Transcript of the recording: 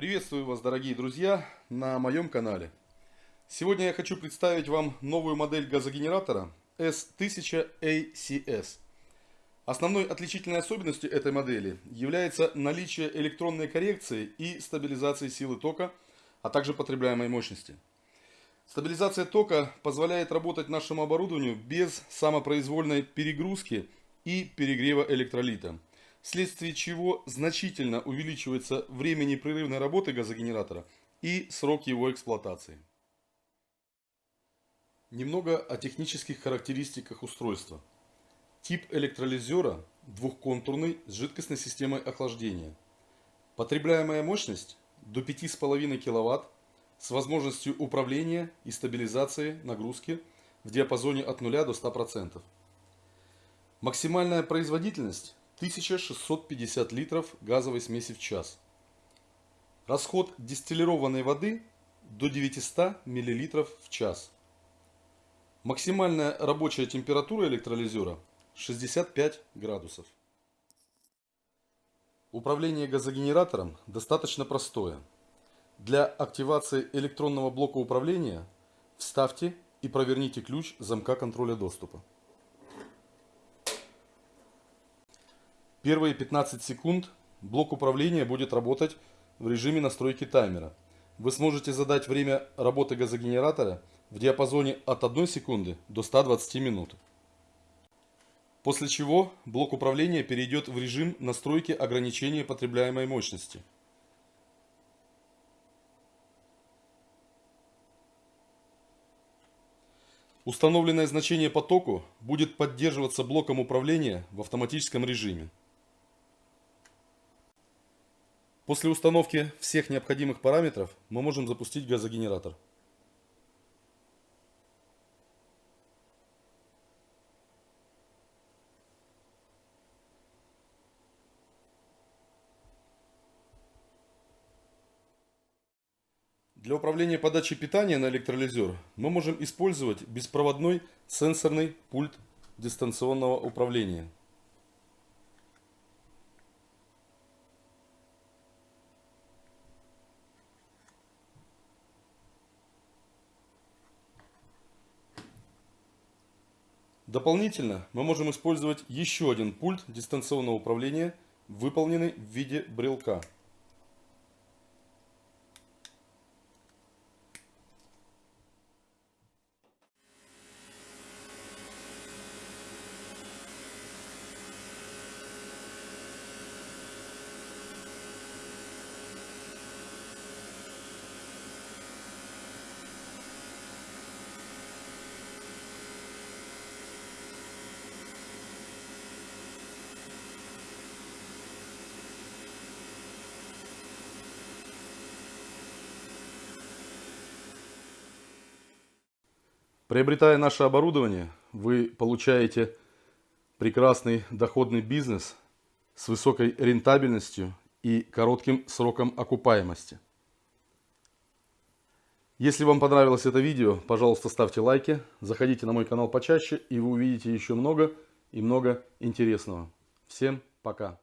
Приветствую вас, дорогие друзья, на моем канале. Сегодня я хочу представить вам новую модель газогенератора S1000ACS. Основной отличительной особенностью этой модели является наличие электронной коррекции и стабилизации силы тока, а также потребляемой мощности. Стабилизация тока позволяет работать нашему оборудованию без самопроизвольной перегрузки и перегрева электролита вследствие чего значительно увеличивается время непрерывной работы газогенератора и срок его эксплуатации. Немного о технических характеристиках устройства. Тип электролизера двухконтурный с жидкостной системой охлаждения. Потребляемая мощность до 5,5 кВт с возможностью управления и стабилизации нагрузки в диапазоне от 0 до 100%. Максимальная производительность 1650 литров газовой смеси в час. Расход дистиллированной воды до 900 мл в час. Максимальная рабочая температура электролизера 65 градусов. Управление газогенератором достаточно простое. Для активации электронного блока управления вставьте и проверните ключ замка контроля доступа. Первые 15 секунд блок управления будет работать в режиме настройки таймера. Вы сможете задать время работы газогенератора в диапазоне от 1 секунды до 120 минут. После чего блок управления перейдет в режим настройки ограничения потребляемой мощности. Установленное значение по току будет поддерживаться блоком управления в автоматическом режиме. После установки всех необходимых параметров мы можем запустить газогенератор. Для управления подачей питания на электролизер мы можем использовать беспроводной сенсорный пульт дистанционного управления. Дополнительно мы можем использовать еще один пульт дистанционного управления, выполненный в виде брелка. Приобретая наше оборудование, вы получаете прекрасный доходный бизнес с высокой рентабельностью и коротким сроком окупаемости. Если вам понравилось это видео, пожалуйста, ставьте лайки, заходите на мой канал почаще, и вы увидите еще много и много интересного. Всем пока!